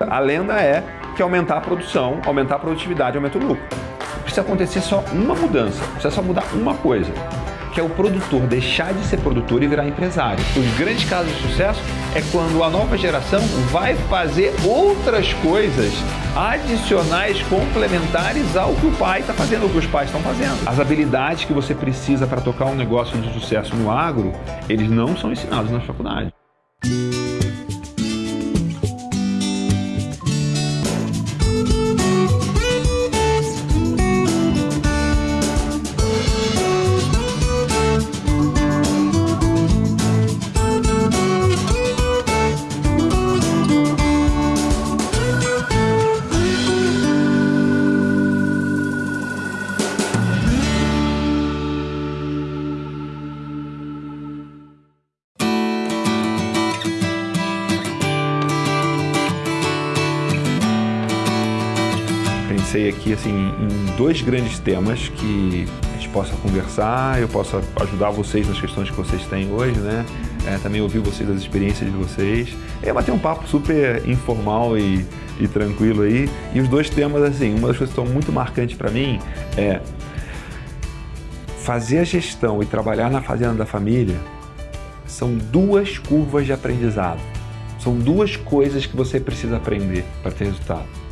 A lenda é que aumentar a produção, aumentar a produtividade, aumenta o lucro. Precisa acontecer só uma mudança, precisa só mudar uma coisa, que é o produtor deixar de ser produtor e virar empresário. Os grandes casos de sucesso é quando a nova geração vai fazer outras coisas adicionais, complementares ao que o pai está fazendo, ao que os pais estão fazendo. As habilidades que você precisa para tocar um negócio de sucesso no agro, eles não são ensinados na faculdade. Aqui assim, em dois grandes temas que a gente possa conversar, eu possa ajudar vocês nas questões que vocês têm hoje, né? É, também ouvir vocês, as experiências de vocês. É bater um papo super informal e, e tranquilo aí. E os dois temas, assim, uma das coisas que estão muito marcantes para mim é fazer a gestão e trabalhar na fazenda da família são duas curvas de aprendizado. São duas coisas que você precisa aprender para ter resultado.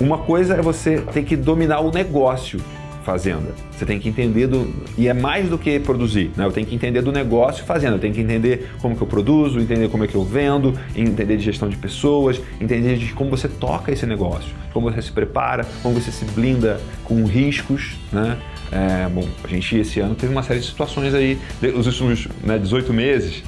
Uma coisa é você ter que dominar o negócio fazenda. Você tem que entender do... E é mais do que produzir, né? Eu tenho que entender do negócio fazenda. Eu tenho que entender como que eu produzo, entender como é que eu vendo, entender de gestão de pessoas, entender de como você toca esse negócio, como você se prepara, como você se blinda com riscos, né? É, bom, a gente esse ano teve uma série de situações aí, os últimos né, 18 meses,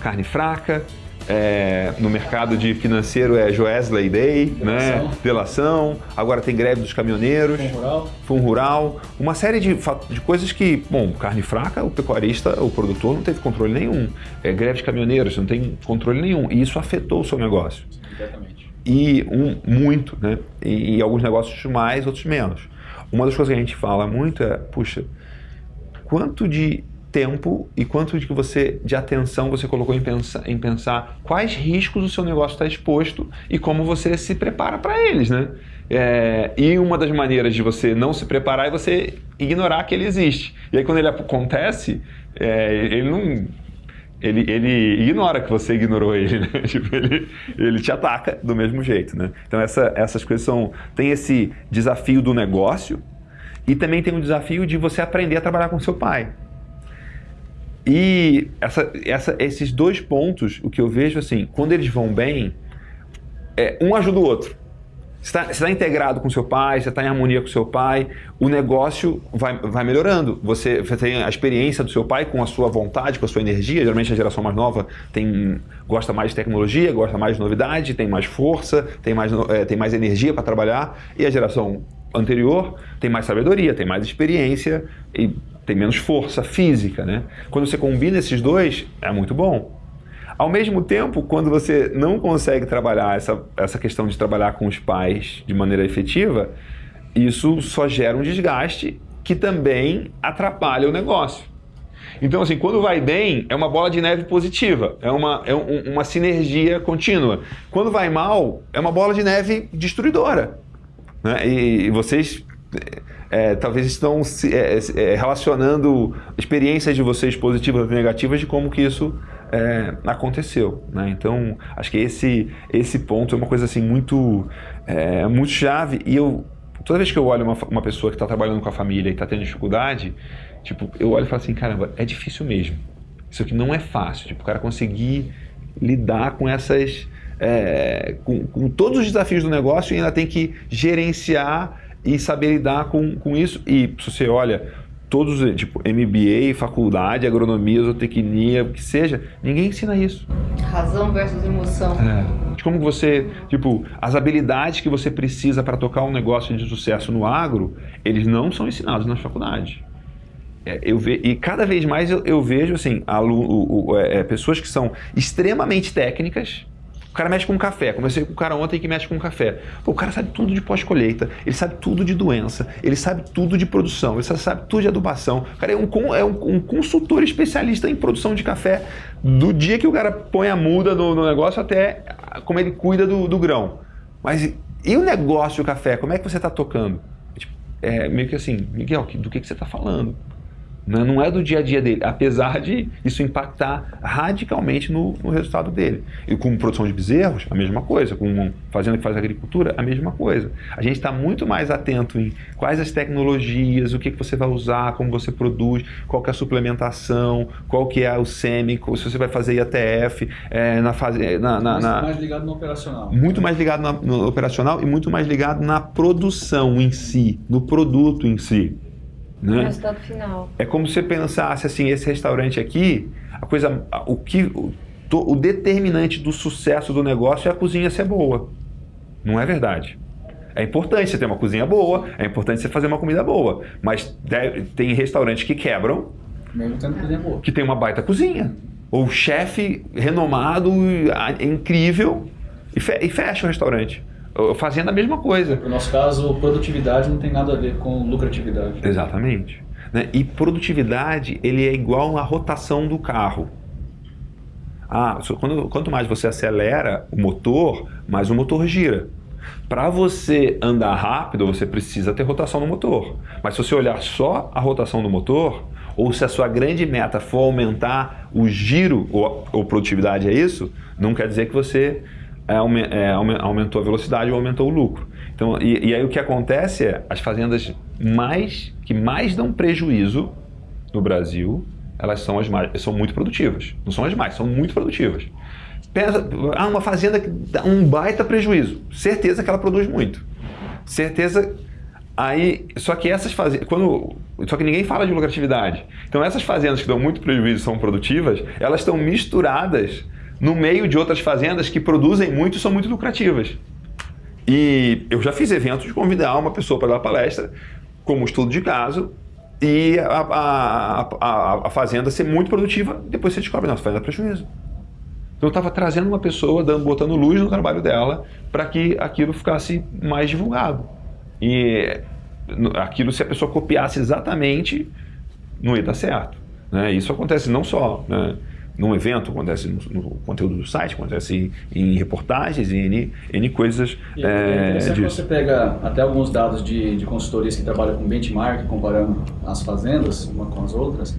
carne fraca, é, no mercado de financeiro é Joesley Day, delação. né? delação, agora tem greve dos caminhoneiros, Fundo rural, fundo rural uma série de, de coisas que, bom, carne fraca, o pecuarista, o produtor não teve controle nenhum, é, greve de caminhoneiros, não tem controle nenhum, e isso afetou o seu negócio. Exatamente. E um, muito, né? E, e alguns negócios mais, outros menos. Uma das coisas que a gente fala muito é, puxa, quanto de tempo e quanto de, que você, de atenção você colocou em pensar, em pensar quais riscos o seu negócio está exposto e como você se prepara para eles, né? É, e uma das maneiras de você não se preparar é você ignorar que ele existe. E aí quando ele acontece, é, ele não... Ele, ele ignora que você ignorou ele, né? tipo, ele, ele te ataca do mesmo jeito, né? Então essa, essas coisas são... Tem esse desafio do negócio e também tem o desafio de você aprender a trabalhar com seu pai. E essa, essa, esses dois pontos, o que eu vejo assim, quando eles vão bem, é, um ajuda o outro. Você está tá integrado com seu pai, você está em harmonia com seu pai, o negócio vai, vai melhorando. Você, você, tem a experiência do seu pai com a sua vontade, com a sua energia. Geralmente a geração mais nova tem, gosta mais de tecnologia, gosta mais de novidade, tem mais força, tem mais, é, tem mais energia para trabalhar. E a geração anterior tem mais sabedoria, tem mais experiência e tem menos força física, né? Quando você combina esses dois, é muito bom. Ao mesmo tempo, quando você não consegue trabalhar essa, essa questão de trabalhar com os pais de maneira efetiva, isso só gera um desgaste que também atrapalha o negócio. Então, assim, quando vai bem, é uma bola de neve positiva, é uma, é um, uma sinergia contínua. Quando vai mal, é uma bola de neve destruidora. Né? E, e vocês é, talvez estão se, é, é, relacionando experiências de vocês positivas e negativas de como que isso é, aconteceu. Né? Então, acho que esse, esse ponto é uma coisa assim muito, é, muito chave e eu, toda vez que eu olho uma, uma pessoa que está trabalhando com a família e está tendo dificuldade, tipo, eu olho e falo assim, caramba, é difícil mesmo. Isso aqui não é fácil, tipo, o cara conseguir lidar com essas... É, com, com todos os desafios do negócio e ainda tem que gerenciar e saber lidar com, com isso. E se você olha, todos, tipo, MBA, faculdade, agronomia, zootecnia, o que seja, ninguém ensina isso. Razão versus emoção. É. Como você, tipo, as habilidades que você precisa para tocar um negócio de sucesso no agro, eles não são ensinados na faculdade. É, eu ve, e cada vez mais eu, eu vejo assim, aluno, o, o, é, pessoas que são extremamente técnicas, O cara mexe com café. Comecei com o cara ontem que mexe com café. Pô, o cara sabe tudo de pós-colheita, ele sabe tudo de doença, ele sabe tudo de produção, ele sabe tudo de adubação. O cara é um, é um, um consultor especialista em produção de café do dia que o cara põe a muda no, no negócio até como ele cuida do, do, grão. Mas e o negócio do café? Como é que você está tocando? Tipo, é meio que assim, Miguel, do que, que você está falando? Né? Não é do dia a dia dele, apesar de isso impactar radicalmente no, no, resultado dele. E com produção de bezerros, a mesma coisa. Com fazenda que faz agricultura, a mesma coisa. A gente está muito mais atento em quais as tecnologias, o que, que você vai usar, como você produz, qual que é a suplementação, qual que é o SEMI, se você vai fazer IATF, é, na fase... Na, na, na, mais ligado no operacional. Muito mais ligado no operacional e muito mais ligado na produção em si, no produto em si. Né? O resultado final. É como se você pensasse assim, esse restaurante aqui, a coisa, o que, o, o determinante do sucesso do negócio é a cozinha ser boa. Não é verdade. É importante você ter uma cozinha boa, é importante você fazer uma comida boa, mas deve, tem restaurantes que quebram, mesmo tendo cozinha boa, que tem uma baita cozinha, ou chefe renomado, incrível e fecha o restaurante fazendo a mesma coisa. No nosso caso, produtividade não tem nada a ver com lucratividade. Exatamente. Né? E produtividade, ele é igual à rotação do carro. Ah, quando, quanto mais você acelera o motor, mais o motor gira. Para você andar rápido, você precisa ter rotação no motor. Mas se você olhar só a rotação do motor, ou se a sua grande meta for aumentar o giro, ou, ou produtividade é isso, não quer dizer que você aumentou a velocidade ou aumentou o lucro. Então, e, e, aí o que acontece é, as fazendas mais que mais dão prejuízo no Brasil, elas são as mais, são muito produtivas. Não são as mais, são muito produtivas. Pensa, ah, uma fazenda que dá um baita prejuízo. Certeza que ela produz muito. Certeza Aí, só que essas fazendas, quando, só que ninguém fala de lucratividade. Então essas fazendas que dão muito prejuízo são produtivas, elas estão misturadas no meio de outras fazendas que produzem muito e são muito lucrativas. E eu já fiz eventos de convidar uma pessoa para dar palestra, como estudo de caso, e a, a, a, a fazenda ser muito produtiva, depois você descobre, não, essa fazenda dá prejuízo. Então eu estava trazendo uma pessoa, dando, botando luz no trabalho dela, para que aquilo ficasse mais divulgado. E aquilo, se a pessoa copiasse exatamente, não ia dar certo. Né? Isso acontece não só... Né? Num evento, acontece no, no, conteúdo do site, acontece em, em reportagens, em N, N coisas e é, é você pega até alguns dados de, de consultorias que trabalham com benchmark, comparando as fazendas uma com as outras,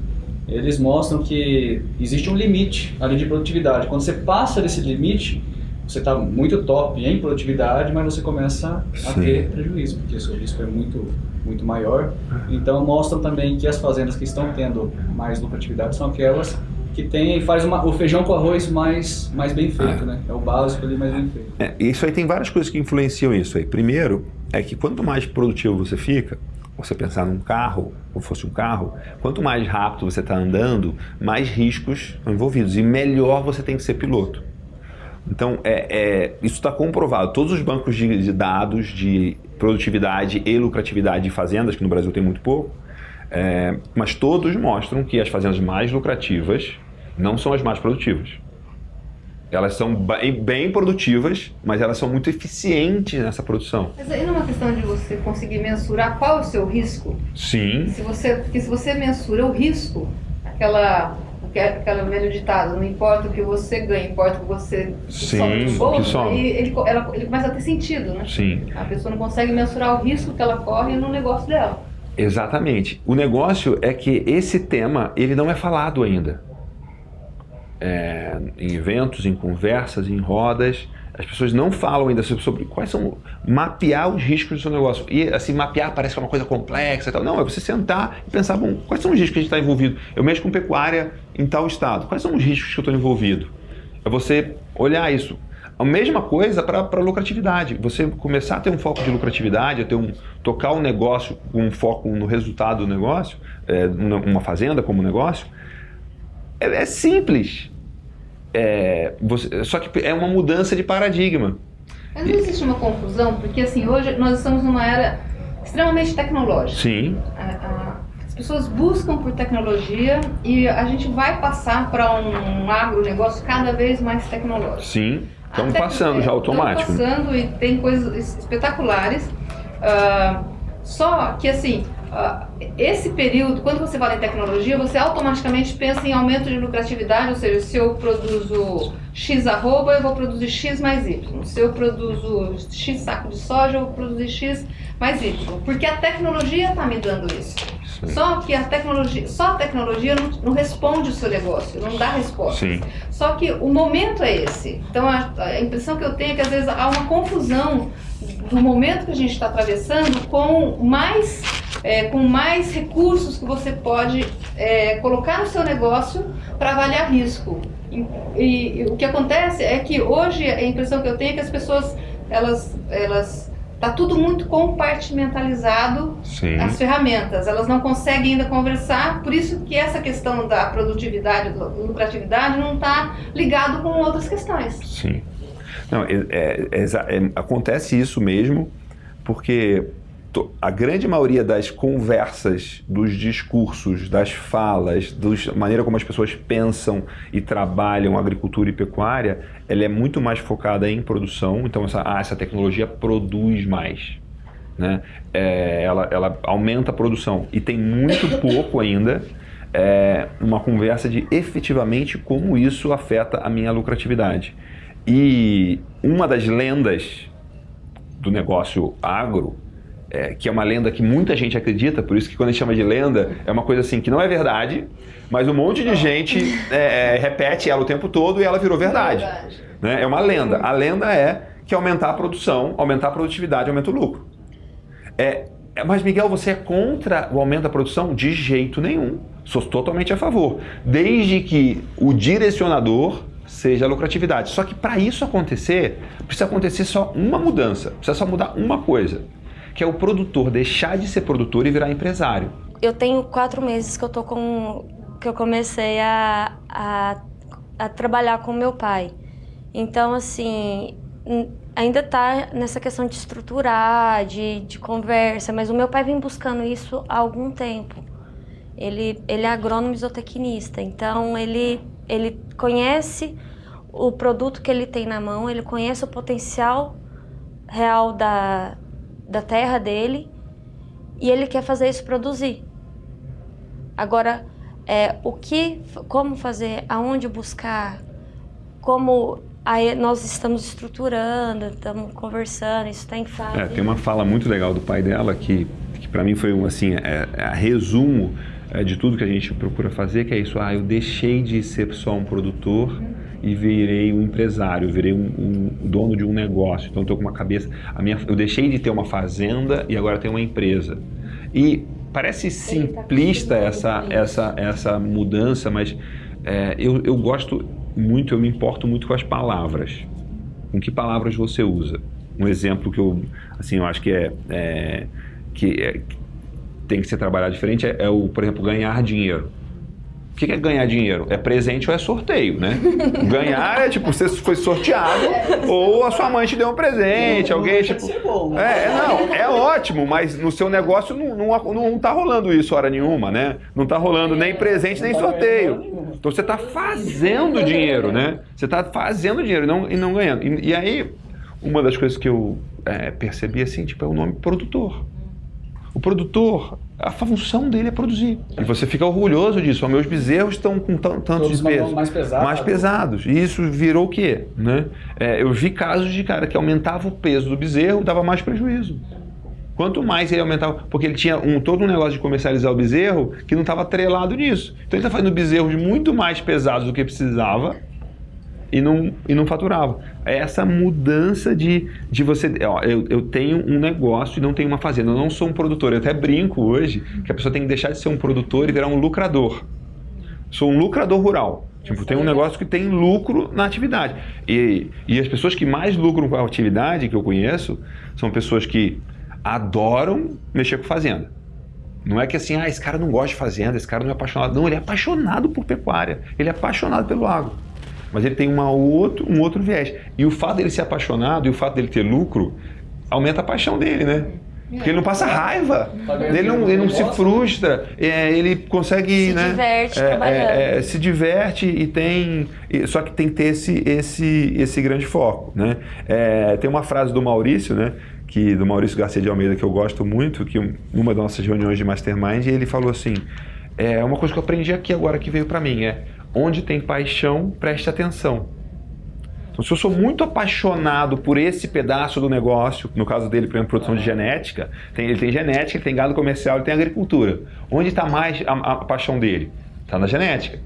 eles mostram que existe um limite ali de produtividade. Quando você passa desse limite, você está muito top em produtividade, mas você começa a Sim. ter prejuízo, porque o seu risco é muito, muito maior. Então mostram também que as fazendas que estão tendo mais lucratividade são aquelas que tem faz uma, o feijão com arroz mais, mais bem feito, ah. né? É o básico ali mais bem feito. É, isso aí tem várias coisas que influenciam isso aí. Primeiro, é que quanto mais produtivo você fica, você pensar num carro, ou fosse um carro, quanto mais rápido você está andando, mais riscos estão envolvidos e melhor você tem que ser piloto. Então, é, é isso está comprovado. Todos os bancos de, de, dados de produtividade e lucratividade de fazendas, que no Brasil tem muito pouco, é, mas todos mostram que as fazendas mais lucrativas não são as mais produtivas. Elas são bem, produtivas, mas elas são muito eficientes nessa produção. Mas aí não é uma questão de você conseguir mensurar qual é o seu risco? Sim. Se você, porque se você mensura o risco, aquela aquela velho ditado, não importa o que você ganha, importa o que você Sim, do bolso, que ele, ele, ela, ele começa a ter sentido, né? Sim. A pessoa não consegue mensurar o risco que ela corre no negócio dela. Exatamente. O negócio é que esse tema ele não é falado ainda é, em eventos, em conversas, em rodas, as pessoas não falam ainda sobre, quais são mapear os riscos do seu negócio. E assim, mapear parece que é uma coisa complexa e tal. Não, é você sentar e pensar, bom, quais são os riscos que a gente está envolvido? Eu mexo com pecuária em tal estado. Quais são os riscos que eu estou envolvido? É você olhar isso. A mesma coisa para lucratividade. Você começar a ter um foco de lucratividade, ter um, tocar um negócio com um foco no resultado do negócio, é, uma fazenda como negócio, é, é simples. É, você, só que é uma mudança de paradigma. Mas não existe uma confusão, porque assim, hoje nós estamos numa era extremamente tecnológica. Sim. as pessoas buscam por tecnologia e a gente vai passar para um agronegócio cada vez mais tecnológico. Sim. Estamos passando já automático. Estamos passando e tem coisas espetaculares. Uh, só que assim, esse período, quando você fala em tecnologia, você automaticamente pensa em aumento de lucratividade, ou seja, se eu produzo X arroba, eu vou produzir X mais Y. Se eu produzo X saco de soja, eu vou produzir X mais Y. Porque a tecnologia está me dando isso. Sim. Só que a tecnologia, só a tecnologia não, não, responde o seu negócio, não dá resposta. Sim. Só que o momento é esse. Então a, a impressão que eu tenho é que às vezes há uma confusão do momento que a gente está atravessando com mais, é, com mais recursos que você pode é, colocar no seu negócio para avaliar risco. E, e, e, o que acontece é que hoje a impressão que eu tenho é que as pessoas elas, elas Está tudo muito compartimentalizado Sim. as ferramentas. Elas não conseguem ainda conversar, por isso que essa questão da produtividade, da lucratividade, não está ligado com outras questões. Sim. Não, é, é, é, é acontece isso mesmo, porque a grande maioria das conversas, dos discursos, das falas, da maneira como as pessoas pensam e trabalham agricultura e pecuária, ela é muito mais focada em produção. Então, essa, ah, essa tecnologia produz mais. Né? É, ela, ela aumenta a produção. E tem muito pouco ainda é, uma conversa de efetivamente como isso afeta a minha lucratividade. E uma das lendas do negócio agro é, que é uma lenda que muita gente acredita, por isso que quando a gente chama de lenda, é uma coisa assim que não é verdade, mas um monte de gente é, é, repete ela o tempo todo e ela virou verdade. É, verdade. Né? é uma lenda. A lenda é que aumentar a produção, aumentar a produtividade, aumenta o lucro. É, é, mas Miguel, você é contra o aumento da produção? De jeito nenhum. Sou totalmente a favor. Desde que o direcionador seja a lucratividade. Só que para isso acontecer, precisa acontecer só uma mudança, precisa só mudar uma coisa que é o produtor deixar de ser produtor e virar empresário. Eu tenho quatro meses que eu tô com que eu comecei a, a, a trabalhar com meu pai. Então, assim, ainda tá nessa questão de estruturar, de, de conversa, mas o meu pai vem buscando isso há algum tempo. Ele, ele é agrônomo isotecnista, então ele, ele conhece o produto que ele tem na mão, ele conhece o potencial real da, da terra dele e ele quer fazer isso produzir. Agora, é, o que, como fazer, aonde buscar, como aí nós estamos estruturando, estamos conversando, isso está em fase. É, tem uma fala muito legal do pai dela que, que para mim foi um assim, é, é, resumo é, de tudo que a gente procura fazer, que é isso, ah, eu deixei de ser só um produtor e virei um empresário, virei um, um dono de um negócio. Então estou com uma cabeça, a minha, eu deixei de ter uma fazenda e agora tenho uma empresa. E parece tá simplista essa, essa, essa mudança, mas é, eu, eu gosto muito, eu me importo muito com as palavras. Com que palavras você usa? Um exemplo que eu, assim, eu acho que é, é que é, tem que ser trabalhado diferente é, é o, por exemplo, ganhar dinheiro. O que é ganhar dinheiro? É presente ou é sorteio, né? Ganhar é tipo, você foi sorteado ou a sua mãe te deu um presente, alguém tipo... Bom, né? É, não, é ótimo, mas no seu negócio não, não, não tá rolando isso hora nenhuma, né? Não tá rolando nem presente nem tá sorteio. Então você tá fazendo dinheiro, né? Você tá fazendo dinheiro e não, e não ganhando. E, e aí, uma das coisas que eu é, percebi assim, tipo, é o nome produtor. O produtor, a função dele é produzir. E você fica orgulhoso disso. Meus bezerros estão com tantos pesos. Mais pesados. Mais pesados. E isso virou o quê? Né? É, eu vi casos de cara que aumentava o peso do bezerro, dava mais prejuízo. Quanto mais ele aumentava, porque ele tinha um, todo um negócio de comercializar o bezerro que não estava atrelado nisso. Então ele está fazendo bezerros muito mais pesados do que precisava e não, e não faturava. É essa mudança de, de você. Ó, eu, eu tenho um negócio e não tenho uma fazenda. Eu não sou um produtor. Eu até brinco hoje que a pessoa tem que deixar de ser um produtor e virar um lucrador. Sou um lucrador rural. Tipo, tem um negócio que tem lucro na atividade. E, e as pessoas que mais lucram com a atividade que eu conheço são pessoas que adoram mexer com fazenda. Não é que assim, ah, esse cara não gosta de fazenda, esse cara não é apaixonado. Não, ele é apaixonado por pecuária, ele é apaixonado pelo agro mas ele tem uma outro, um outro viés. E o fato dele ser apaixonado e o fato dele ter lucro aumenta a paixão dele, né? Porque ele não passa raiva, ele não, ele não se frustra, é, ele consegue. Se né, diverte é, trabalhando. é, é, se diverte e tem. Só que tem que ter esse, esse, esse grande foco. Né? É, tem uma frase do Maurício, né? Que, do Maurício Garcia de Almeida, que eu gosto muito, que um- numa das nossas reuniões de Mastermind, ele falou assim: é uma coisa que eu aprendi aqui agora que veio para mim, é onde tem paixão, preste atenção. Então, se eu sou muito apaixonado por esse pedaço do negócio, no caso dele, por exemplo, produção de genética, tem- ele tem genética, ele tem gado comercial, ele tem agricultura. Onde está mais a, a paixão dele? Está na genética.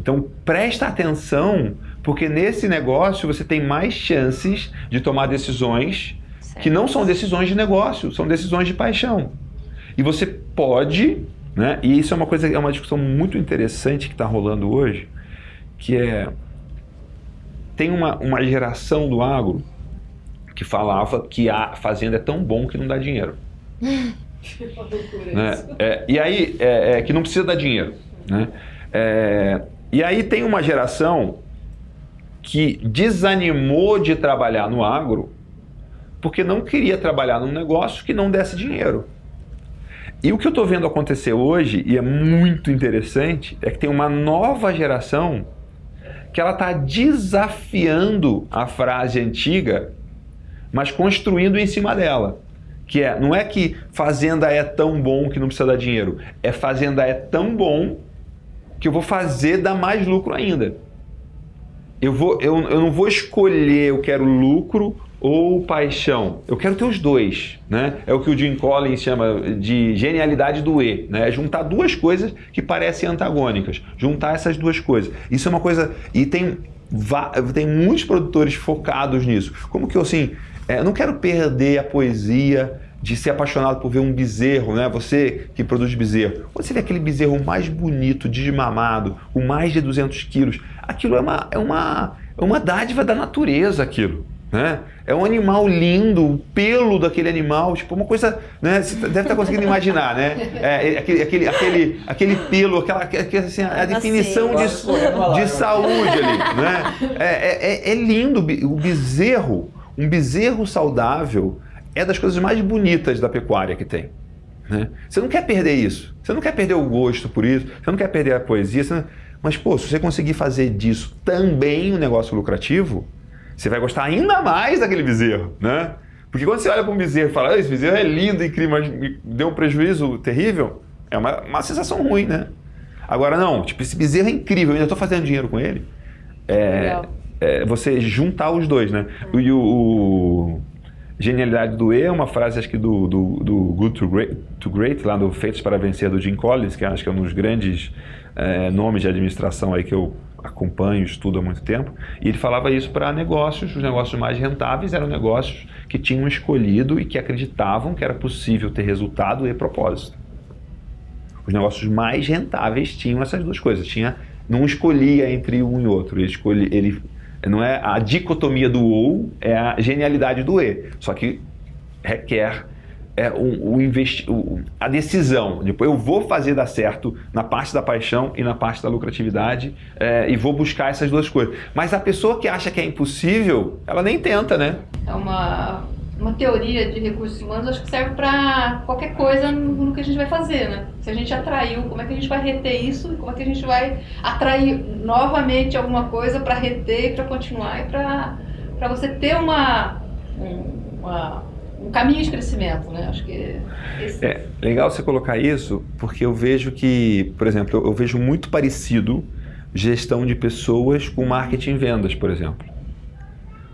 Então presta atenção, porque nesse negócio você tem mais chances de tomar decisões que não são decisões de negócio, são decisões de paixão. E você pode, né? E isso é uma coisa, é uma discussão muito interessante que está rolando hoje, que é tem uma, uma geração do agro que falava que a fazenda é tão bom que não dá dinheiro. né? É, e aí, é, é, que não precisa dar dinheiro. Né? É, e aí tem uma geração que desanimou de trabalhar no agro porque não queria trabalhar num negócio que não desse dinheiro. E o que eu estou vendo acontecer hoje, e é muito interessante, é que tem uma nova geração que ela está desafiando a frase antiga, mas construindo em cima dela. Que é, não é que fazenda é tão bom que não precisa dar dinheiro, é fazenda é tão bom que eu vou fazer dar mais lucro ainda. Eu, vou, eu, eu não vou escolher, eu quero lucro ou paixão. Eu quero ter os dois, né? É o que o Jim Collins chama de genialidade do E, né? É juntar duas coisas que parecem antagônicas, juntar essas duas coisas. Isso é uma coisa e tem tem muitos produtores focados nisso. Como que eu assim, é, eu não quero perder a poesia de ser apaixonado por ver um bezerro, né? Você que produz bezerro. Quando você vê aquele bezerro mais bonito, desmamado, com mais de 200 quilos, aquilo é uma, é uma, é uma dádiva da natureza, aquilo. Né? É um animal lindo, o pelo daquele animal, tipo uma coisa, né? Você deve estar conseguindo imaginar, né? É, é aquele, aquele, aquele, aquele pelo, aquela, aquela assim, a definição de, de saúde ali, né? É, é, é lindo o bezerro, um bezerro saudável é das coisas mais bonitas da pecuária que tem. Né? Você não quer perder isso, você não quer perder o gosto por isso, você não quer perder a poesia, não... mas pô, se você conseguir fazer disso também um negócio lucrativo, você vai gostar ainda mais daquele bezerro, né? Porque quando você olha para um bezerro e fala, esse bezerro é lindo, incrível, mas me deu um prejuízo terrível, é uma, uma sensação ruim, né? Agora não, tipo, esse bezerro é incrível, eu ainda estou fazendo dinheiro com ele. É, é, você juntar os dois, né? E o, o Genialidade do E é uma frase, acho que do, do, do Good to Great, to Great, lá do Feitos para Vencer, do Jim Collins, que acho que é um dos grandes é, nomes de administração aí que eu acompanho, estudo há muito tempo. E ele falava isso para negócios, os negócios mais rentáveis eram negócios que tinham escolhido e que acreditavam que era possível ter resultado e propósito. Os negócios mais rentáveis tinham essas duas coisas. Tinha, não escolhia entre um e outro. Ele escolhe, ele não é a dicotomia do ou, é a genialidade do e. Só que requer é, o, o investi o, a decisão. Depois eu vou fazer dar certo na parte da paixão e na parte da lucratividade é, e vou buscar essas duas coisas. Mas a pessoa que acha que é impossível, ela nem tenta, né? É uma, uma teoria de recursos humanos, acho que serve para qualquer coisa no, no que a gente vai fazer, né? Se a gente atraiu, como é que a gente vai reter isso? Como é que a gente vai atrair novamente alguma coisa para reter para continuar e para você ter uma, uma, um caminho de crescimento, né? Acho que esse... é legal você colocar isso, porque eu vejo que, por exemplo, eu, eu vejo muito parecido gestão de pessoas com marketing e vendas, por exemplo.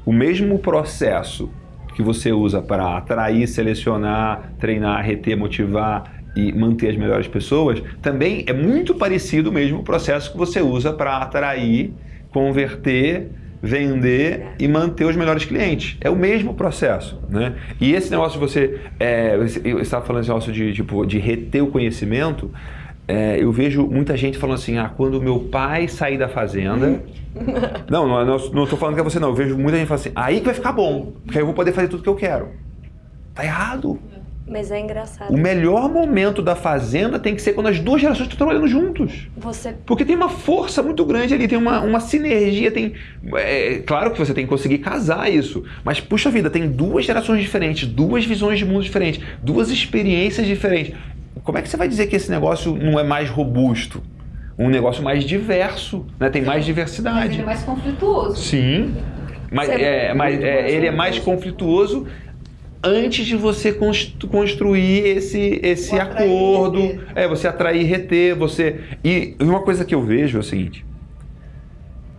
O mesmo processo que você usa para atrair, selecionar, treinar, reter, motivar e manter as melhores pessoas, também é muito parecido o mesmo processo que você usa para atrair, converter, vender e manter os melhores clientes. É o mesmo processo, né? E esse negócio de você, é, eu estava falando esse negócio de, tipo, de reter o conhecimento, é, eu vejo muita gente falando assim, ah, quando meu pai sair da fazenda... não, não, tô falando que é você não, eu vejo muita gente falando assim, aí que vai ficar bom, porque aí eu vou poder fazer tudo que eu quero. Tá errado. Mas é engraçado. O melhor momento da fazenda tem que ser quando as duas gerações estão trabalhando juntos. Você Porque tem uma força muito grande ali, tem uma, uma sinergia, tem. É, claro que você tem que conseguir casar isso. Mas, puxa vida, tem duas gerações diferentes, duas visões de mundo diferentes, duas experiências diferentes. Como é que você vai dizer que esse negócio não é mais robusto? Um negócio mais diverso, né? tem mais Mas diversidade. ele é mais conflituoso. Sim. Mas, Você- é, mas é, ele é mais conflituoso antes de você constru- construir esse, esse acordo. reter. É, você atrair e reter, você. E uma coisa que eu vejo é o seguinte: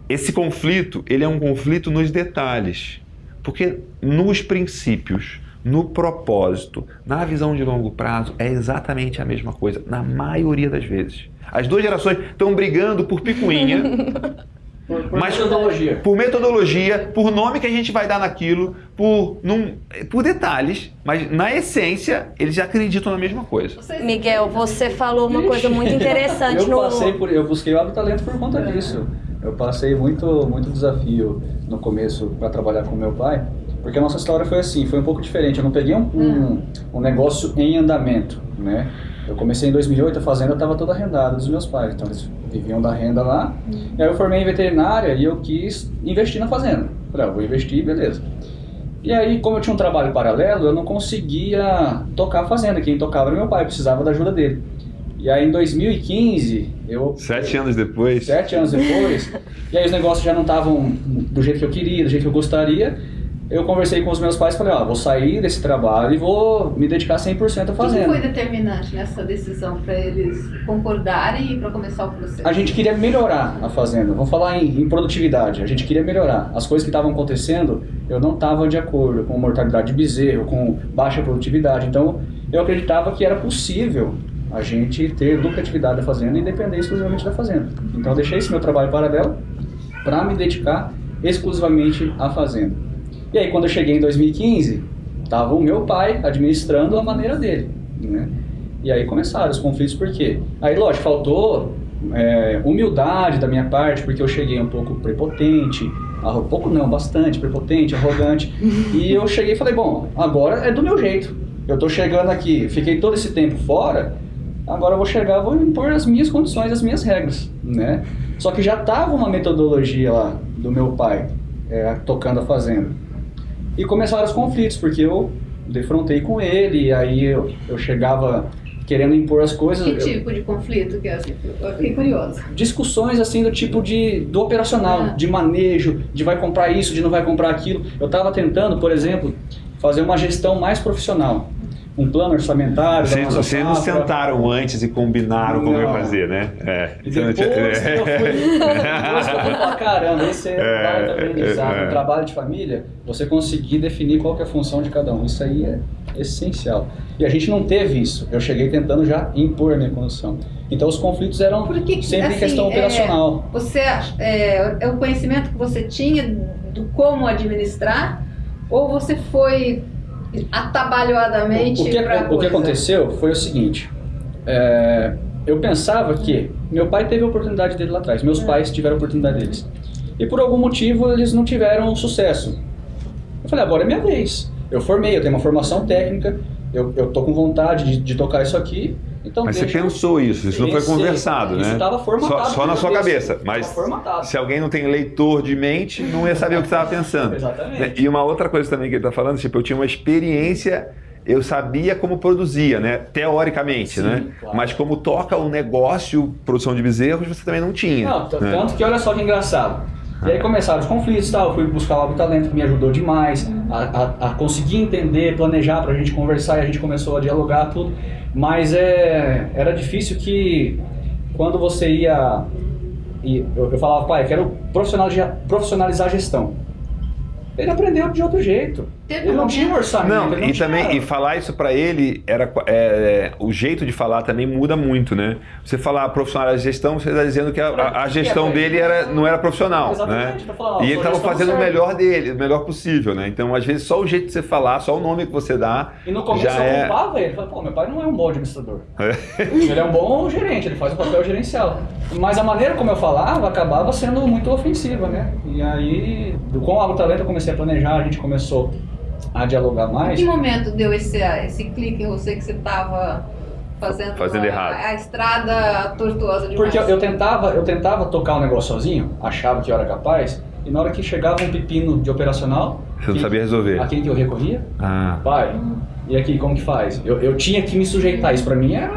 esse conflito, ele é um conflito nos detalhes. Porque nos princípios, no propósito, na visão de longo prazo, é exatamente a mesma coisa, na maioria das vezes. As duas gerações estão brigando por picuinha. Por, por Mas- metodologia. por metodologia, por nome que a gente vai dar naquilo, por, num, por detalhes, mas na essência eles acreditam na mesma coisa. Miguel, você falou uma coisa muito interessante Eu no passei por, eu busquei o Habitalento por conta disso. Eu passei muito, muito desafio no começo para trabalhar com meu pai, porque a nossa história foi assim, foi um pouco diferente. Eu não peguei um, um, um negócio em andamento, né? Eu comecei em 2008, a fazenda estava toda arrendada dos meus pais, então eles viviam da renda lá. E aí eu formei em veterinária e eu quis investir na fazenda. Falei, ah, vou investir, beleza. E aí, como eu tinha um trabalho paralelo, eu não conseguia tocar a fazenda. Quem tocava era meu pai, eu precisava da ajuda dele. E aí, em 2015, eu Sete anos depois. sete anos depois, e aí os negócios já não estavam do jeito que eu queria, do jeito que eu gostaria. Eu conversei com os meus pais e falei, ó, vou sair desse trabalho e vou me dedicar 100% à O que fazenda. foi determinante nessa decisão para eles concordarem e para começar o processo? A gente queria melhorar a fazenda. Vamos falar em, em produtividade. A gente queria melhorar. As coisas que estavam acontecendo, eu não estava de acordo com mortalidade de bezerro, com baixa produtividade. Então, eu acreditava que era possível a gente ter lucratividade da fazenda e depender exclusivamente da fazenda. Então, eu deixei esse meu trabalho paralelo para me dedicar exclusivamente à fazenda. E aí, quando eu cheguei em 2015, estava o meu pai administrando a maneira dele, né? E aí começaram os conflitos, por quê? Aí, lógico, faltou é, humildade da minha parte, porque eu cheguei um pouco prepotente, pouco não, bastante prepotente, arrogante, e eu cheguei e falei, bom, agora é do meu jeito. Eu tô chegando aqui, fiquei todo esse tempo fora, agora eu vou chegar, vou impor as minhas condições, as minhas regras, né? Só que já tava uma metodologia lá do meu pai, é, tocando a fazenda. E começaram os conflitos, porque eu defrontei com ele, e aí eu, eu chegava querendo impor as coisas. Que eu- tipo de conflito que é assim? Eu fiquei curiosa. discussões assim do tipo de do operacional, Ah. de manejo, de vai comprar isso, de não vai comprar aquilo. Eu estava tentando, por exemplo, fazer uma gestão mais profissional, um plano orçamentário. Vocês, vocês não sentaram antes e combinaram como ia Não. fazer, né? É. E Você não depois tinha- que eu fui, depois que eu fui falar, caramba, esse é, É, um baita aprendizado. é, é. No trabalho de família, você conseguir definir qual que é a função de cada um. Isso aí é essencial. E a gente não teve isso. Eu cheguei tentando já impor a minha condição. Então os conflitos eram Por que que, sempre assim, questão é, operacional. Você é, é o conhecimento que você tinha do como administrar ou você foi atabalhoadamente O que, o que aconteceu foi o seguinte: é, eu pensava que meu pai teve a oportunidade dele lá atrás, meus É. pais tiveram a oportunidade deles. E por algum motivo eles não tiveram sucesso. Eu falei, agora é minha vez. Eu formei, eu tenho uma formação técnica, eu, eu tô com vontade de, de tocar isso aqui. Então Mas você pensou isso, isso não foi conversado, Isso né? tava formatado Só, só na sua cabeça. Mas se alguém não tem leitor de mente, não ia saber o que você estava pensando. Exatamente. E uma outra coisa também que ele está falando, tipo, eu tinha uma experiência, eu sabia como produzia, né? Teoricamente, Sim, né? claro. Mas como toca o negócio, produção de bezerros, você também não tinha. Não, né? tanto que olha só que engraçado. E aí começaram os conflitos tal, eu fui buscar o Habitalento que me ajudou demais a, a, a conseguir entender, planejar pra gente conversar e a gente começou a dialogar tudo. Mas é, era difícil que quando você ia. eu, eu falava, pai, eu quero profissionalizar, profissionalizar a gestão. Ele aprendeu de outro jeito. Teve Ele não um tinha um orçamento. Não, ele e tinha- também e falar isso pra ele era é, é, o jeito de falar também muda muito, né? Você falar profissional da gestão, você está dizendo que a, a- a gestão dele era, não era profissional, Exatamente, né? pra falar, ó, E ele estava fazendo o melhor dele, o melhor possível, né? Então, às vezes, só o jeito de você falar, só o nome que você dá, E no começo já eu é. culpava ele. Falei, pô, meu pai não é um bom administrador. Ele é um bom gerente, ele faz o papel gerencial. Mas a maneira como eu falava acabava sendo muito ofensiva, né? E aí, do- com o Talento eu comecei a planejar, a gente começou a dialogar mais. Em que momento deu esse, esse clique em você que você estava fazendo, Fazendo a, errado. a estrada tortuosa demais? Porque eu, eu tentava, eu tentava tocar o negócio sozinho, achava que eu era capaz, e na hora que chegava um pepino de operacional, Você não sabia resolver. a quem que eu recorria? Ah, Pai, e aqui como que faz? Eu, eu tinha que me sujeitar, isso pra mim era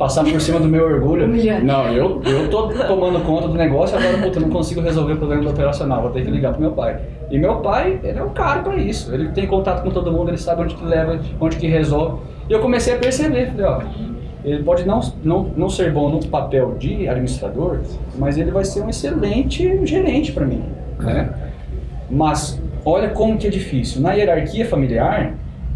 passar por cima do meu orgulho. Não, eu, eu tô tomando conta do negócio, agora puta, eu não consigo resolver o problema do operacional, vou ter que ligar pro meu pai. E meu pai, ele é um cara pra isso, ele tem contato com todo mundo, ele sabe onde que leva, onde que resolve. E eu comecei a perceber, falei, ó, ele pode não, não, não ser bom no papel de administrador, mas ele vai ser um excelente gerente para mim, né? Mas olha como que é difícil. Na hierarquia familiar,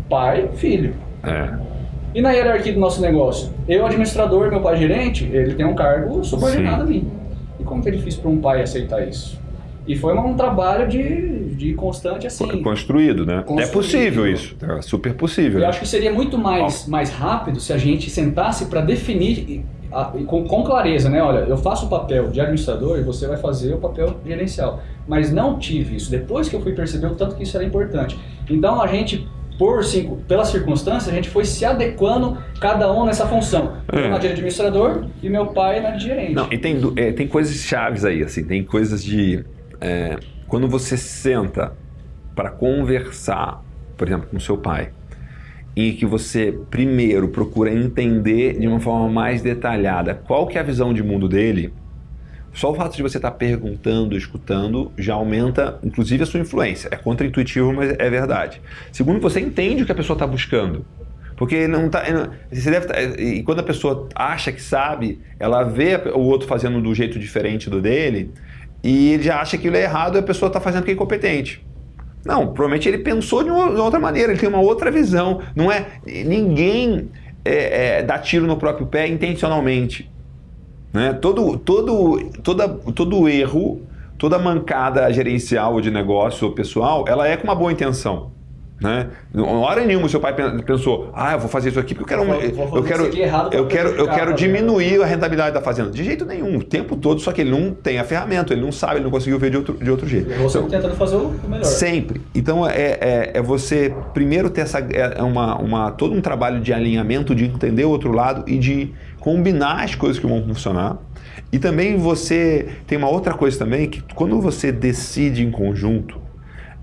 pai, filho. é. E na hierarquia do nosso negócio, eu administrador, meu pai gerente, ele tem um cargo subordinado a mim. E como que é difícil para um pai aceitar isso? E foi um trabalho de, de constante assim. Construído, né? É Construído. possível isso. É super possível. Eu acho que seria muito mais, mais rápido se a gente sentasse para definir com, com clareza, né? Olha, eu faço o papel de administrador e você vai fazer o papel gerencial. Mas não tive isso. Depois que eu fui perceber o tanto que isso era importante. Então a gente, por cinco, pelas circunstâncias, a gente foi se adequando cada um nessa função. Eu É. na de administrador e meu pai na de gerente. Não, e tem, é, tem coisas chaves aí, assim, tem coisas de. é, quando você senta para conversar, por exemplo, com seu pai, e que você primeiro procura entender de uma forma mais detalhada qual que é a visão de mundo dele, só o fato de você estar perguntando, escutando, já aumenta, inclusive, a sua influência. É contraintuitivo, mas é verdade. Segundo, você entende o que a pessoa está buscando. Porque não tá, você deve tá- e quando a pessoa acha que sabe, ela vê o outro fazendo do jeito diferente do dele e ele já acha que ele é errado e a pessoa está fazendo porque é incompetente. Não, provavelmente ele pensou de uma, de outra maneira, ele tem uma outra visão. Não é ninguém é, é, dá tiro no próprio pé intencionalmente. Né? Todo, todo, toda, todo erro, toda mancada gerencial ou de negócio ou pessoal, ela é com uma boa intenção. Né? Hora nenhuma seu pai pen- pensou, ah, eu vou fazer isso aqui porque eu quero, um- Vou- vou eu quero, eu quero, eu quero diminuir a rentabilidade da fazenda. De jeito nenhum, o tempo todo, só que ele não tem a ferramenta, ele não sabe, ele não conseguiu ver de outro, de outro jeito. Você Então, tentando fazer o melhor. Sempre. Então é, é, é você primeiro ter essa, é uma, uma, todo um trabalho de alinhamento, de entender o outro lado e de combinar as coisas que vão funcionar. E também você tem uma outra coisa também que quando você decide em conjunto,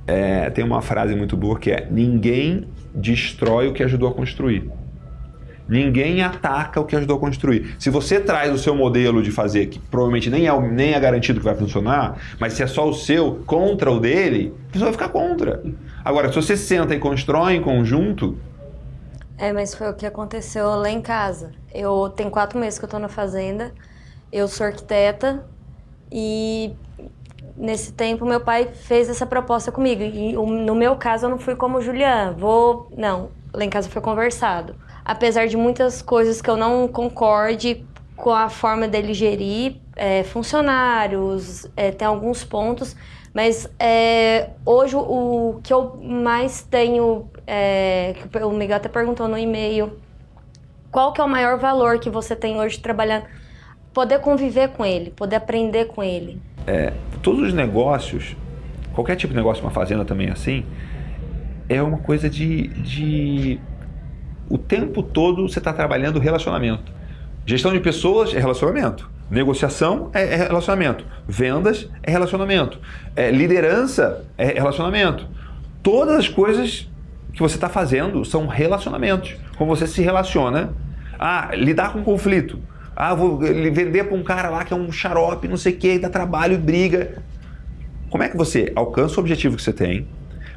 é, tem uma frase muito boa que é ninguém destrói o que ajudou a construir. Ninguém ataca o que ajudou a construir. Se você traz o seu modelo de fazer, que provavelmente nem é, nem é garantido que vai funcionar, mas se é só o seu contra o dele, você vai ficar contra. Agora, se você senta e constrói em conjunto, É, mas foi o que aconteceu lá em casa. Eu tenho quatro meses que eu tô na fazenda, eu sou arquiteta e nesse tempo meu pai fez essa proposta comigo. E no meu caso eu não fui como Julian, vou. Não, lá em casa foi conversado. Apesar de muitas coisas que eu não concorde com a forma dele gerir é, funcionários, é, tem alguns pontos, mas é, hoje o que eu mais tenho, é, que o Miguel até perguntou no e-mail, qual que é o maior valor que você tem hoje trabalhando? Poder conviver com ele, poder aprender com ele. todos os negócios, qualquer tipo de negócio, uma fazenda também é assim, é uma coisa de. de o tempo todo você está trabalhando relacionamento. Gestão de pessoas é relacionamento. Negociação é é relacionamento. Vendas é relacionamento. É, liderança é relacionamento. Todas as coisas que você está fazendo são relacionamentos. Como você se relaciona. Ah, lidar com conflito. Ah, vou vender para um cara lá que é um xarope, não sei o que, dá trabalho, briga. Como é que você alcança o objetivo que você tem,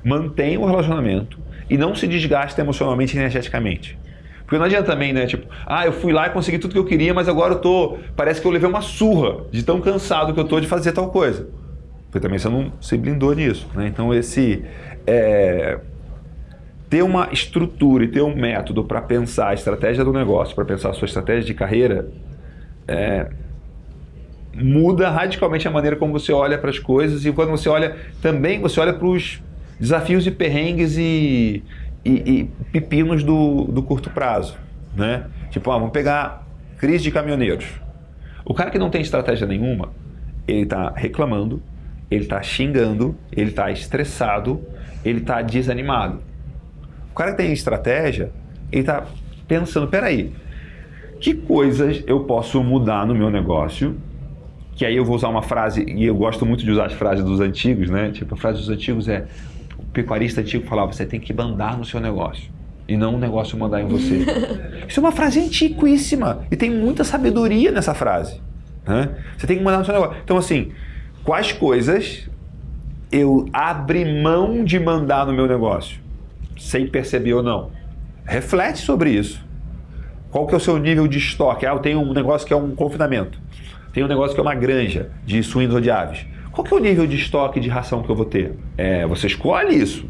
mantém o relacionamento e não se desgasta emocionalmente e energeticamente? Porque não adianta também, né? Tipo, ah, eu fui lá e consegui tudo que eu queria, mas agora eu tô. Parece que eu levei uma surra de tão cansado que eu tô de fazer tal coisa. Porque também você não se blindou nisso, né? Então esse. é, ter uma estrutura e ter um método para pensar a estratégia do negócio, para pensar a sua estratégia de carreira, é, muda radicalmente a maneira como você olha para as coisas e quando você olha também você olha para os desafios e perrengues e, e, e pepinos do, do curto prazo, né? Tipo, ah, vamos pegar crise de caminhoneiros. O cara que não tem estratégia nenhuma, ele está reclamando, ele está xingando, ele está estressado, ele está desanimado. O cara que tem estratégia, ele está pensando, peraí, que coisas eu posso mudar no meu negócio? Que aí eu vou usar uma frase, e eu gosto muito de usar as frases dos antigos, né? Tipo, a frase dos antigos é, o pecuarista antigo falava, você tem que mandar no seu negócio e não o negócio mandar em você. Isso é uma frase antiquíssima e tem muita sabedoria nessa frase. Né? Você tem que mandar no seu negócio. Então, assim, quais coisas eu abri mão de mandar no meu negócio, sem perceber ou não? Reflete sobre isso. Qual que é o seu nível de estoque? Ah, eu tenho um negócio que é um confinamento. Tenho um negócio que é uma granja de suínos ou de aves. Qual que é o nível de estoque de ração que eu vou ter? É, você escolhe isso.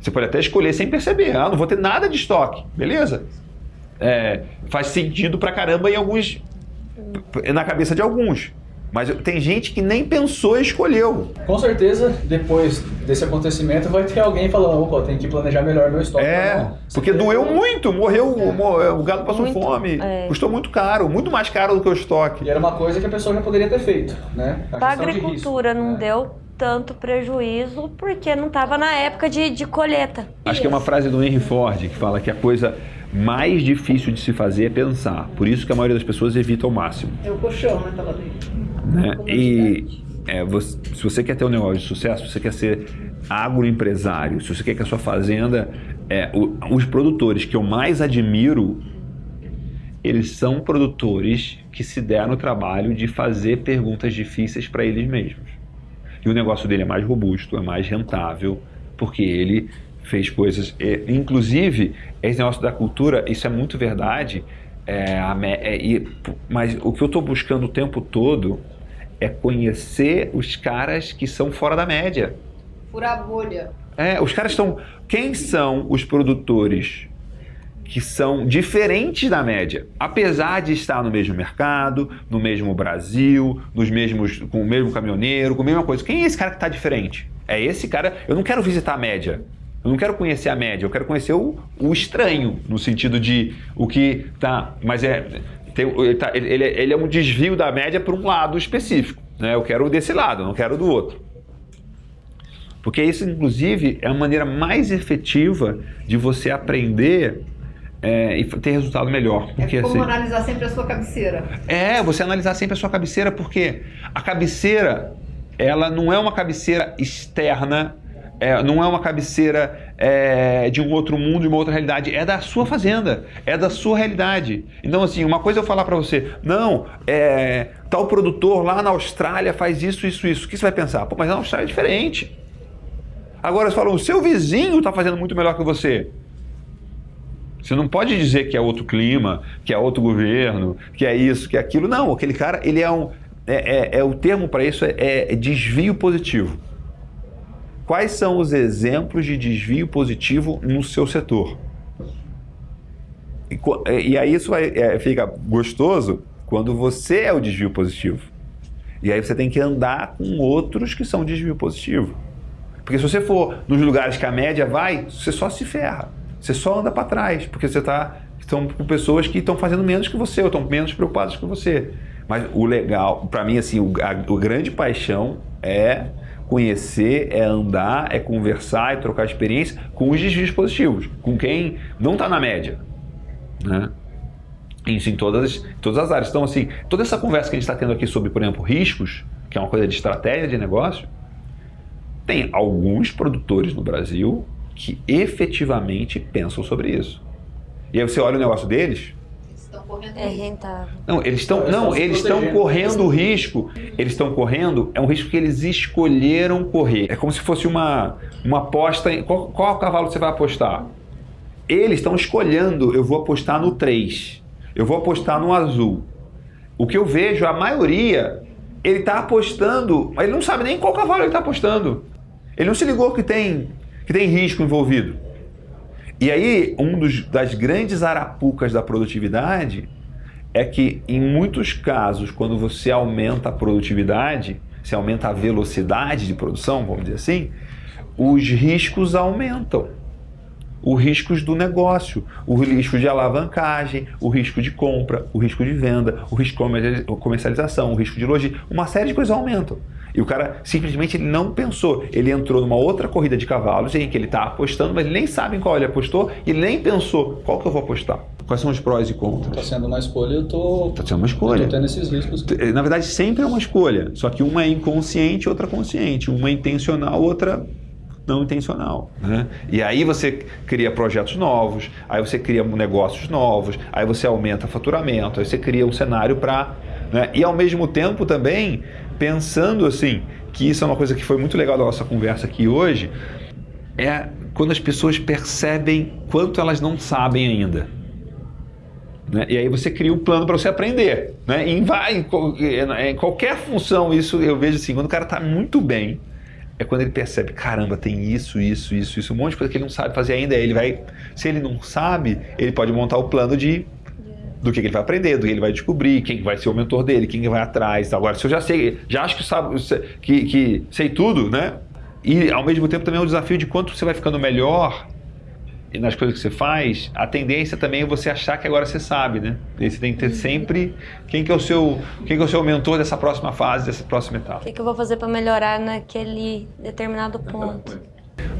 Você pode até escolher sem perceber. Ah, não vou ter nada de estoque. Beleza. É, faz sentido pra caramba em alguns... Na cabeça de alguns. Mas tem gente que nem pensou e escolheu. Com certeza, depois desse acontecimento, vai ter alguém falando, opa, tem que planejar melhor meu estoque. É, porque doeu muito, morreu, é. o gado passou muito, fome, é. custou muito caro, muito mais caro do que o estoque. E era uma coisa que a pessoa já poderia ter feito, né? A, a agricultura risco, não né? deu tanto prejuízo porque não estava na época de, de colheita. Acho que é uma frase do Henry Ford que fala que a coisa mais difícil de se fazer é pensar. Por isso que a maioria das pessoas evita ao máximo. É o colchão, né? Tava né? E é, você, se você quer ter um negócio de sucesso, se você quer ser agroempresário, se você quer que a sua fazenda... É, o, os produtores que eu mais admiro, eles são produtores que se deram o trabalho de fazer perguntas difíceis para eles mesmos. E o negócio dele é mais robusto, é mais rentável, porque ele fez coisas. inclusive, esse negócio da cultura, isso é muito verdade. É, é, mas o que eu estou buscando o tempo todo é conhecer os caras que são fora da média. Furar a bolha. É, os caras estão. Quem são os produtores que são diferentes da média, apesar de estar no mesmo mercado, no mesmo Brasil, nos mesmos, com o mesmo caminhoneiro, com a mesma coisa. Quem é esse cara que está diferente? É esse cara. Eu não quero visitar a média. Eu não quero conhecer a média. Eu quero conhecer o, o estranho no sentido de o que tá. Mas é tem, ele, tá, ele, ele é um desvio da média para um lado específico. Né? Eu quero desse lado, não quero do outro. Porque isso, inclusive, é a maneira mais efetiva de você aprender é, e ter resultado melhor. É porque, é como assim, analisar sempre a sua cabeceira. É, você analisar sempre a sua cabeceira, porque a cabeceira, ela não é uma cabeceira externa, é, não é uma cabeceira é, de um outro mundo, de uma outra realidade, é da sua fazenda, é da sua realidade. Então, assim, uma coisa eu falar para você, não, é, tal produtor lá na Austrália faz isso, isso, isso. O que você vai pensar? Pô, mas na Austrália é diferente. Agora você falou, o seu vizinho está fazendo muito melhor que você. Você não pode dizer que é outro clima, que é outro governo, que é isso, que é aquilo. Não, aquele cara, ele é um. É, é, é o termo para isso é, é desvio positivo. Quais são os exemplos de desvio positivo no seu setor? E, e aí isso vai, é, fica gostoso quando você é o desvio positivo. E aí você tem que andar com outros que são desvio positivo. Porque se você for nos lugares que a média vai, você só se ferra. Você só anda para trás, porque você está estão com pessoas que estão fazendo menos que você, ou estão menos preocupadas que você. Mas o legal, para mim, assim, o, a, o grande paixão é conhecer, é andar, é conversar, é trocar experiência com os desvios positivos, com quem não está na média. Né? Isso em todas, todas as áreas. Então, assim, toda essa conversa que a gente está tendo aqui sobre, por exemplo, riscos, que é uma coisa de estratégia de negócio, tem alguns produtores no Brasil que efetivamente pensam sobre isso. E aí você olha o negócio deles. É rentável. Não, eles estão, não, eles estão correndo o risco. Eles estão correndo, é um risco que eles escolheram correr. É como se fosse uma, uma aposta. Em, qual, qual cavalo você vai apostar? Eles estão escolhendo, eu vou apostar no 3. Eu vou apostar no azul. O que eu vejo, a maioria, ele está apostando, mas ele não sabe nem qual cavalo ele está apostando. Ele não se ligou que tem que tem risco envolvido. E aí, um dos, das grandes arapucas da produtividade é que, em muitos casos, quando você aumenta a produtividade, se aumenta a velocidade de produção, vamos dizer assim, os riscos aumentam. Os riscos do negócio, o risco de alavancagem, o risco de compra, o risco de venda, o risco de comercialização, o risco de logística, uma série de coisas aumentam. E o cara simplesmente não pensou. Ele entrou numa outra corrida de cavalos em que ele está apostando, mas ele nem sabe em qual ele apostou e nem pensou qual que eu vou apostar. Quais são os prós e contras? Está sendo uma escolha, eu tô. Está sendo uma escolha. Eu tendo esses riscos. Na verdade, sempre é uma escolha. Só que uma é inconsciente, outra consciente. Uma é intencional, outra não intencional. Né? E aí você cria projetos novos, aí você cria negócios novos, aí você aumenta faturamento, aí você cria um cenário para. Né? E ao mesmo tempo também pensando assim, que isso é uma coisa que foi muito legal da nossa conversa aqui hoje, é quando as pessoas percebem quanto elas não sabem ainda. Né? E aí você cria um plano para você aprender. Né? em, em, em qualquer função, isso eu vejo assim, quando o cara está muito bem, é quando ele percebe, caramba, tem isso, isso, isso, isso, um monte de coisa que ele não sabe fazer ainda. Aí ele vai, se ele não sabe, ele pode montar o plano de do que, ele vai aprender, do que ele vai descobrir, quem vai ser o mentor dele, quem vai atrás. Agora, se eu já sei, já acho que, sabe, que, que sei tudo, né? E ao mesmo tempo também é um desafio de quanto você vai ficando melhor nas coisas que você faz, a tendência também é você achar que agora você sabe, né? E você tem que ter uhum. sempre quem que é o seu, quem que é o seu mentor dessa próxima fase, dessa próxima etapa. O que, que eu vou fazer para melhorar naquele determinado ponto?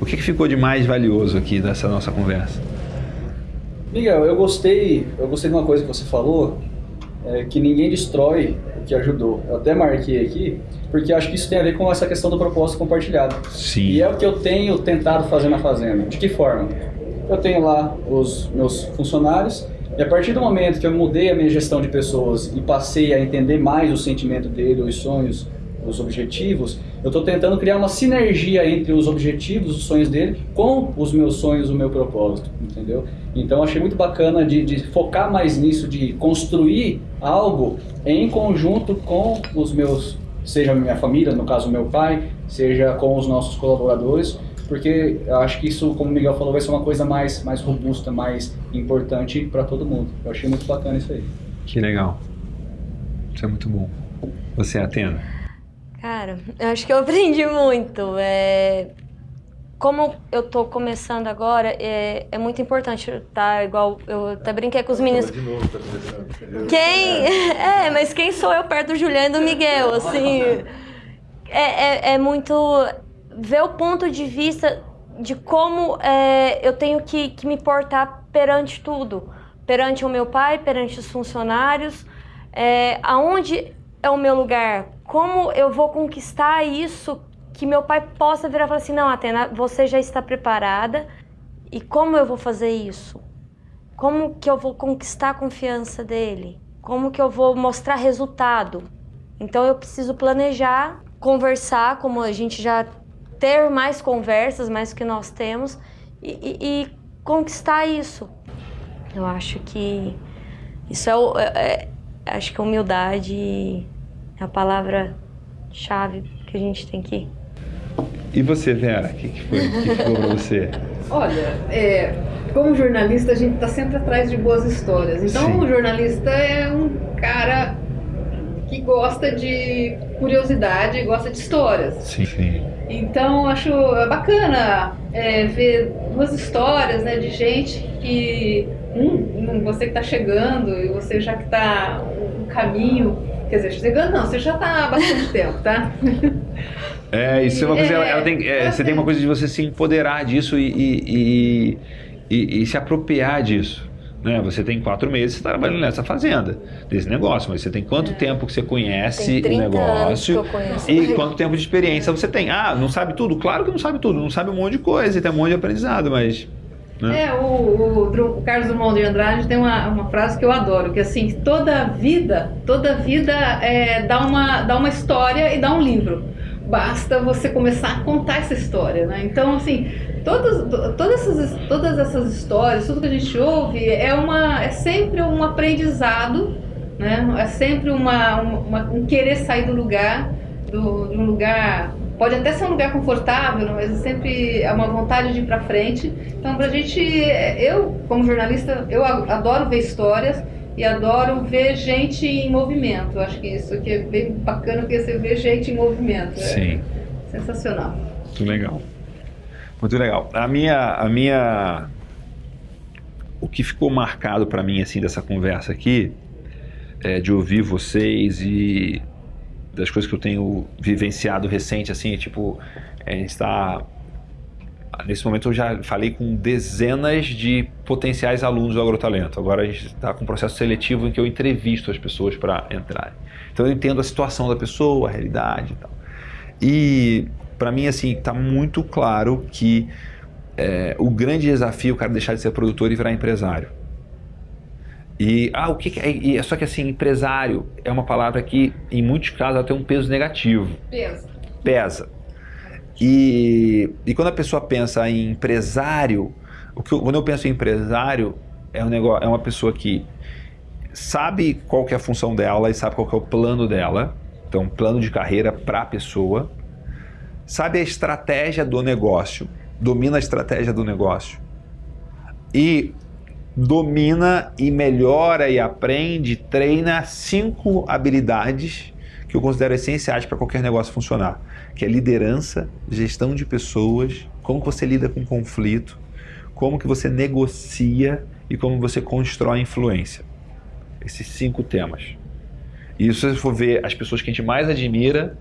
O que, que ficou de mais valioso aqui nessa nossa conversa? Miguel, eu gostei, eu gostei de uma coisa que você falou, é, que ninguém destrói o que ajudou. Eu até marquei aqui, porque acho que isso tem a ver com essa questão do propósito compartilhado. Sim. E é o que eu tenho tentado fazer na fazenda. De que forma? eu tenho lá os meus funcionários e a partir do momento que eu mudei a minha gestão de pessoas e passei a entender mais o sentimento dele, os sonhos, os objetivos, eu estou tentando criar uma sinergia entre os objetivos, os sonhos dele, com os meus sonhos, o meu propósito, entendeu? Então achei muito bacana de, de focar mais nisso, de construir algo em conjunto com os meus, seja a minha família, no caso meu pai, seja com os nossos colaboradores, porque eu acho que isso, como o Miguel falou, vai ser uma coisa mais, mais robusta, mais importante para todo mundo. Eu achei muito bacana isso aí. Que legal. Isso é muito bom. Você, Atena? Cara, eu acho que eu aprendi muito. É... Como eu tô começando agora, é, é muito importante, tá? Igual eu até brinquei com os meninos. De novo, tá quem. É, mas quem sou eu perto do Juliano e do Miguel? Assim. É, é, é muito ver o ponto de vista de como é, eu tenho que, que me portar perante tudo. Perante o meu pai, perante os funcionários, é, aonde é o meu lugar, como eu vou conquistar isso que meu pai possa virar e falar assim, não, Atena, você já está preparada e como eu vou fazer isso? Como que eu vou conquistar a confiança dele? Como que eu vou mostrar resultado? Então eu preciso planejar, conversar, como a gente já ter mais conversas, mais que nós temos, e, e, e conquistar isso. Eu acho que isso é, o, é, é acho que humildade é a palavra-chave que a gente tem que. E você, Vera, o que, que, foi que ficou para você? Olha, é, como jornalista, a gente está sempre atrás de boas histórias. Então, Sim. o jornalista é um cara que gosta de curiosidade, gosta de histórias. Sim, sim. Então acho bacana é, ver duas histórias né, de gente que um, você que está chegando e você já que está no caminho, quer dizer, chegando não, você já está há bastante tempo, tá? É, isso é uma coisa, ela, ela tem, é, você tem uma coisa de você se empoderar disso e, e, e, e se apropriar disso. Né? Você tem quatro meses trabalhando nessa fazenda, desse negócio, mas você tem quanto é. tempo que você conhece o negócio e quanto tempo de experiência você tem. Ah, não sabe tudo? Claro que não sabe tudo, não sabe um monte de coisa e tem um monte de aprendizado, mas né? É, o, o, o, Carlos Drummond de Andrade tem uma, uma frase que eu adoro, que assim, toda vida, toda vida é, dá, uma, dá uma história e dá um livro. Basta você começar a contar essa história, né? Então, assim, todas, todas, essas, todas essas histórias, tudo que a gente ouve é, uma, é sempre um aprendizado, né? é sempre uma, uma um querer sair do lugar, do, de um lugar. Pode até ser um lugar confortável, mas é sempre é uma vontade de ir para frente. Então, para a gente, eu, como jornalista, eu adoro ver histórias e adoro ver gente em movimento. Acho que isso aqui é bem bacana, porque você vê gente em movimento. É Sim. sensacional. Muito legal. Muito legal. A minha, a minha, o que ficou marcado para mim assim dessa conversa aqui, é, de ouvir vocês e das coisas que eu tenho vivenciado recente, assim, tipo, é, está Nesse momento eu já falei com dezenas de potenciais alunos do Agrotalento. Agora a gente está com um processo seletivo em que eu entrevisto as pessoas para entrarem. Então eu entendo a situação da pessoa, a realidade e tal. E para mim, assim, está muito claro que é, o grande desafio é o cara deixar de ser produtor e virar empresário. E, ah, o que, que é, e, só que assim, empresário é uma palavra que, em muitos casos, ela tem um peso negativo. Pesa. Pesa. E, e quando a pessoa pensa em empresário, o que eu, quando eu penso em empresário, é, um negócio, é uma pessoa que sabe qual que é a função dela e sabe qual que é o plano dela. Então, plano de carreira para a pessoa. Sabe a estratégia do negócio, domina a estratégia do negócio. E domina e melhora e aprende, treina cinco habilidades que eu considero essenciais para qualquer negócio funcionar, que é liderança, gestão de pessoas, como você lida com conflito, como que você negocia e como você constrói influência. Esses cinco temas. E se você for ver as pessoas que a gente mais admira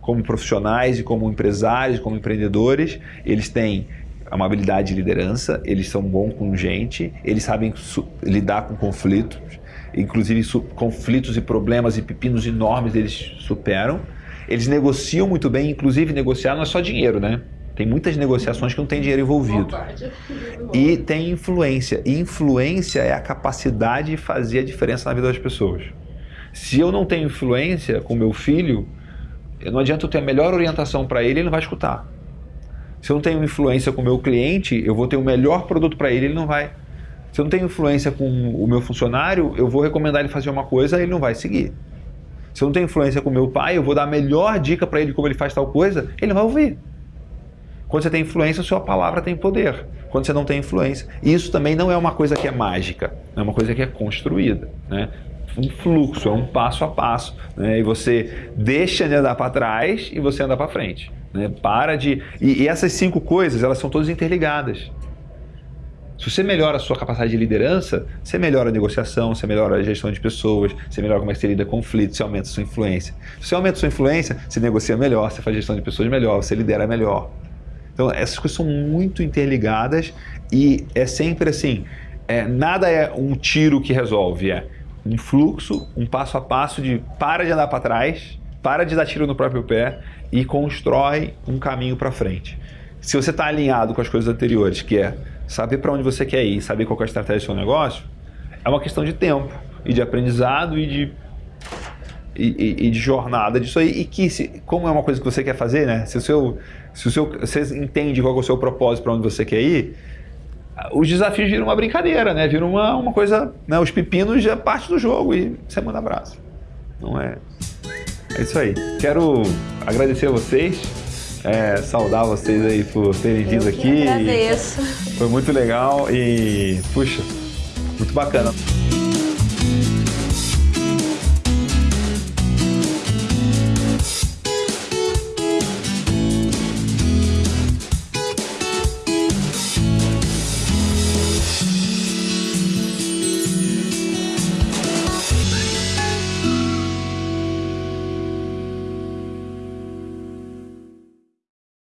como profissionais e como empresários, como empreendedores, eles têm uma habilidade de liderança, eles são bons com gente, eles sabem lidar com conflitos, inclusive conflitos e problemas e pepinos enormes eles superam. Eles negociam muito bem, inclusive negociar não é só dinheiro, né? Tem muitas negociações que não tem dinheiro envolvido. E tem influência. E influência é a capacidade de fazer a diferença na vida das pessoas. Se eu não tenho influência com meu filho, não adianta eu ter a melhor orientação para ele, ele não vai escutar. Se eu não tenho influência com o meu cliente, eu vou ter o melhor produto para ele, ele não vai. Se eu não tenho influência com o meu funcionário, eu vou recomendar ele fazer uma coisa, ele não vai seguir. Se eu não tenho influência com o meu pai, eu vou dar a melhor dica para ele como ele faz tal coisa, ele não vai ouvir. Quando você tem influência, sua palavra tem poder. Quando você não tem influência, isso também não é uma coisa que é mágica, é uma coisa que é construída. Né? um fluxo, é um passo a passo. Né? E você deixa de andar para trás e você anda para frente. Né? Para de. E, e, essas cinco coisas, elas são todas interligadas. Se você melhora a sua capacidade de liderança, você melhora a negociação, você melhora a gestão de pessoas, você melhora como é que você lida conflitos, você aumenta a sua influência. Se você aumenta a sua influência, você negocia melhor, você faz gestão de pessoas melhor, você lidera melhor. Então, essas coisas são muito interligadas e é sempre assim: é, nada é um tiro que resolve, é um fluxo, um passo a passo de para de andar para trás, para de dar tiro no próprio pé e constrói um caminho para frente. Se você está alinhado com as coisas anteriores, que é saber para onde você quer ir, saber qual é a estratégia do seu negócio, é uma questão de tempo e de aprendizado e de e, e, e, de jornada disso aí, e que, se, como é uma coisa que você quer fazer, né? Se o seu, se o seu, você entende qual é o seu propósito para onde você quer ir, os desafios viram uma brincadeira, né? Viram uma, uma coisa, né? Os pepinos já parte do jogo e você manda abraço. Não é? É isso aí. Quero agradecer a vocês, é, saudar vocês aí por terem vindo aqui. Agradeço. Foi muito legal e, puxa, muito bacana.